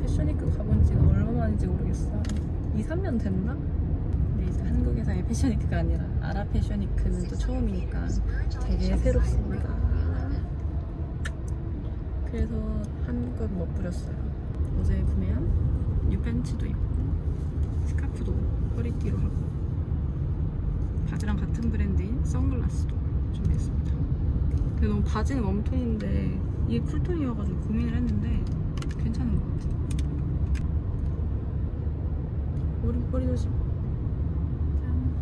패션위크 가본 지가 얼마만인지 모르겠어. 2, 3년 됐나? 근데 이제 한국에서의 패션위크가 아니라 아랍 패션위크는 또 처음이니까 되게 새롭습니다. 그래서 한껏 멋부렸어요. 어제 구매한 뉴팬츠도 입고 스카프도 허리띠로 하고 바지랑 같은 브랜드인 선글라스도 준비했습니다. 근데 너무 바지는 웜톤인데 이게 cool tone이어가지고 고민을 했는데 괜찮은 것 같아. 머리 머리 조심. 짠.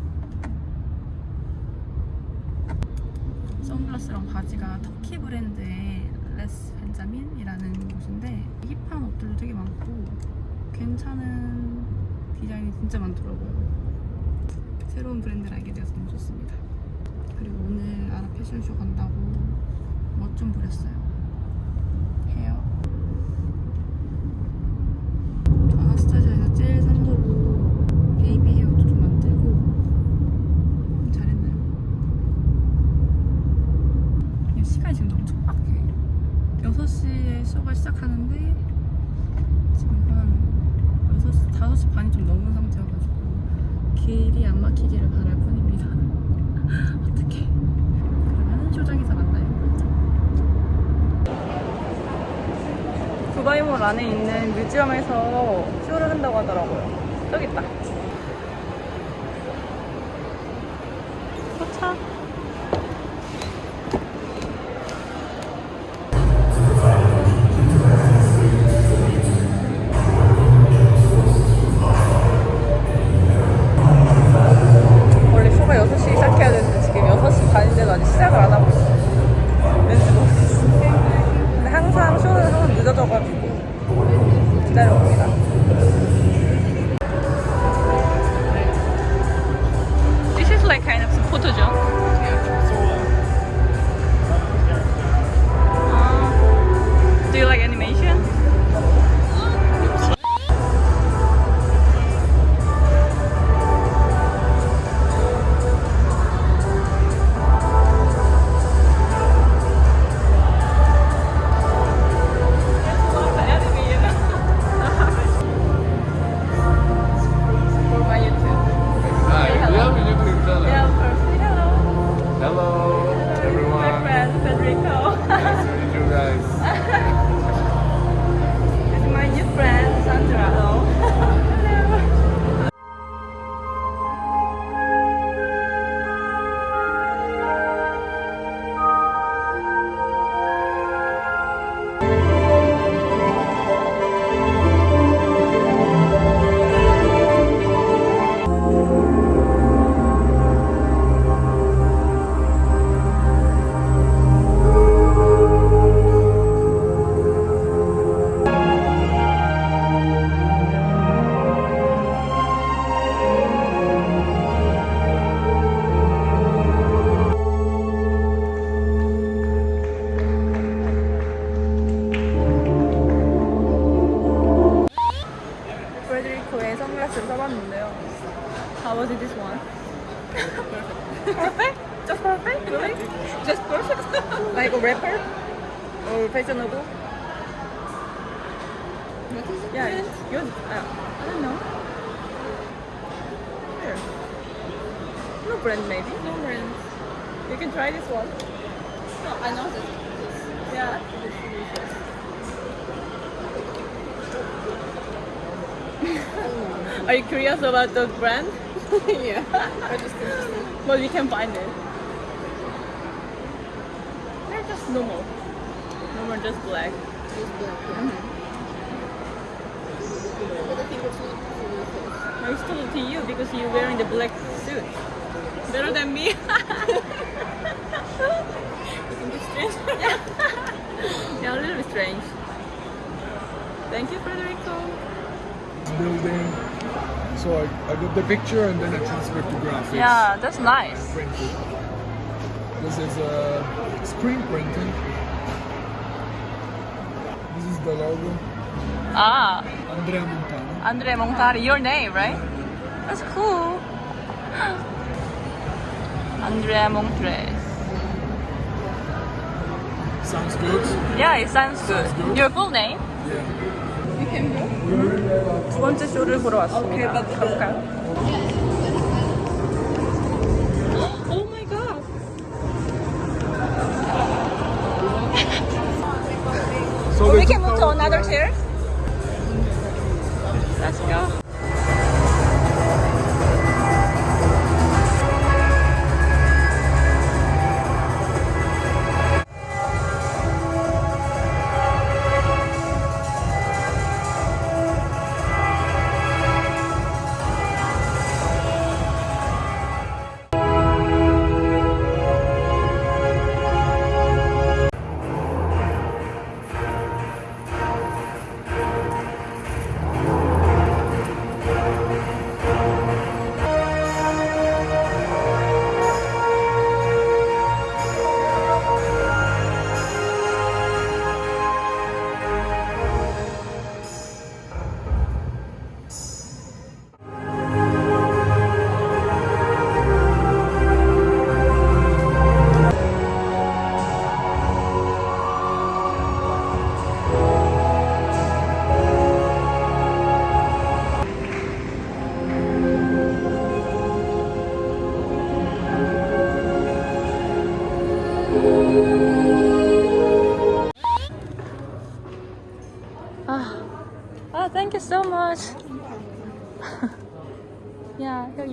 선글라스랑 바지가 터키 브랜드의 Les Benjamins이라는 곳인데 hip한 옷들도 되게 많고 괜찮은 디자인이 진짜 많더라고요. 새로운 브랜드를 알게 되어서 너무 좋습니다. 그리고 오늘 아랍 패션쇼 간다고 멋 좀 부렸어요. 헤어. 아나스타샤에서 제일 산 걸로 베이비 헤어도 좀 만들고 잘했나요? 그냥 시간이 지금 너무 촉박해 6시에 쇼가 시작하는데 지금 한 6시, 5시 반이 좀 넘은 상태여가지고 길이 안 막히기를 바랄 뿐입니다 어떡해 그러면 쇼장에서 만나요 두바이몰 안에 있는 뮤지엄에서 쇼를 한다고 하더라고요. 저기 있다. What is it? Yeah, it's good. Uh, I don't know. Here. No brand maybe. No brand. You can try this one. No, I know this. Yeah. Are you curious about the brand? yeah. I just interested. But we can find it. They're just normal. Normal, just black. Just black. Yeah. But I think it's not for your face. I still to you because you're wearing the black suit. Better than me. You think it's strange? yeah, a little bit strange. Thank you, Federico. Building. So I, I got the picture and then I transferred to graphics. Yeah, that's nice. Printed. This is uh, screen printing. This is the logo. Ah, Andrea Montano. Andre Montari, your name, right? That's cool. Andrea Montres. Sounds good. Yeah, it sounds good. good. Your full name? Yeah. You can go. 두 번째 쇼를 보러 왔습니다. 가볼까요? Oh my god. So we they can took move to our another class. chair. Ja.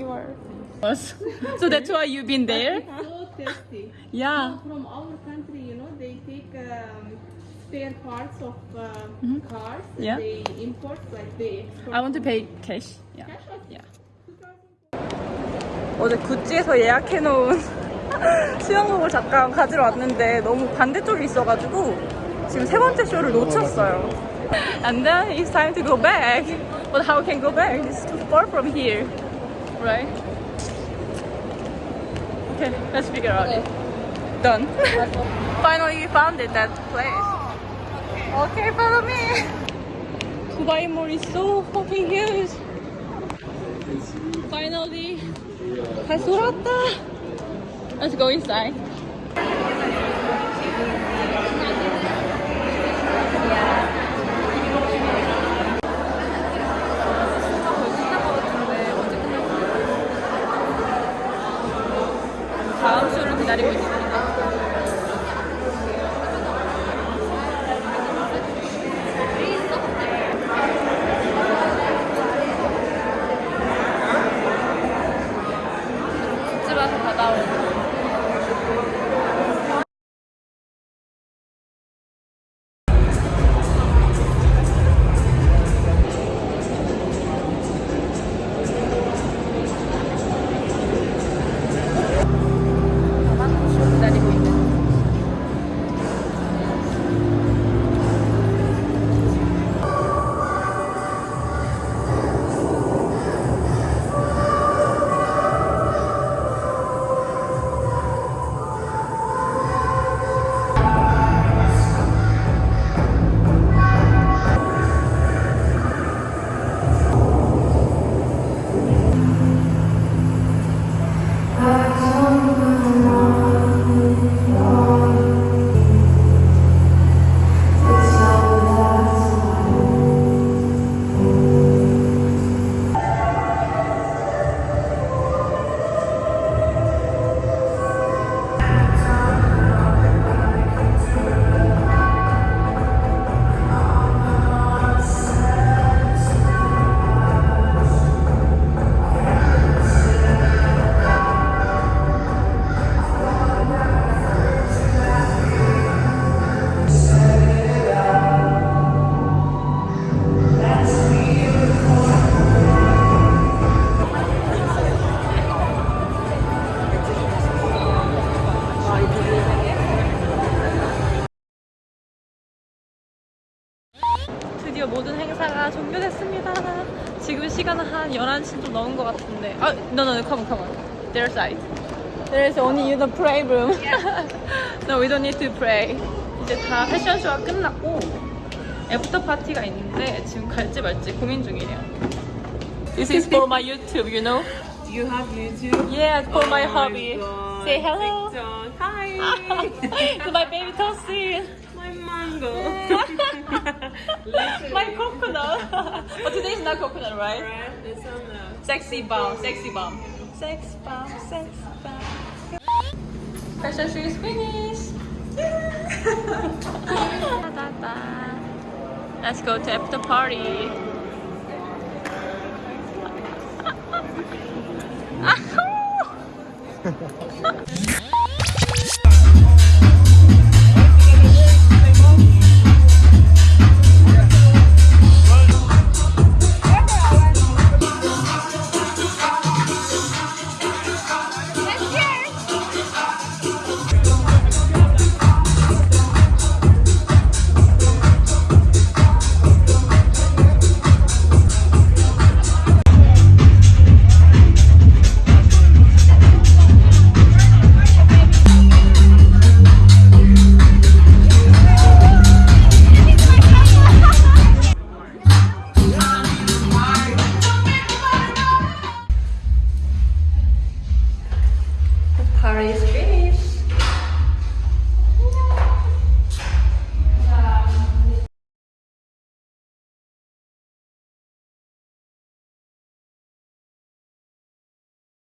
Are. so that's why you've been there? So tasty. Yeah. From our country, you know, they take um, spare parts of uh, cars. and Yeah. They import, like they export. I want to pay cash. Yeah. Cash Yeah. 어제 구찌에서 예약해놓은 수영복을 잠깐 가지러 왔는데 너무 반대쪽에 있어가지고 지금 세 번째 쇼를 놓쳤어요. And then it's time to go back. But how can go back? It's too far from here. right? Okay, let's figure out okay. it. Done. Finally, we found it, that place. Okay, follow me. Kubaimori is so fucking huge. Finally, Kasurata. Let's go inside. 다음 지금 시간은 한 11시 좀 넘은 것 같은데. 아, no, no, no, come on, come on. Their side. There's only the pray room. no, we don't need to pray. 이제 다 패션쇼가 끝났고 애프터 파티가 있는데 지금 갈지 말지 고민 중이에요. This is for my YouTube, you know? Do you have YouTube? Yeah, for my Oh hobby. God. Say hello TikTok. Hi. to my baby Tosin. My mango. My coconut. but today is not coconut, right? Right? It's on the. Sexy bomb, sexy bomb. Sex bomb, sex bomb. Fashion show is finished. Let's go to after party.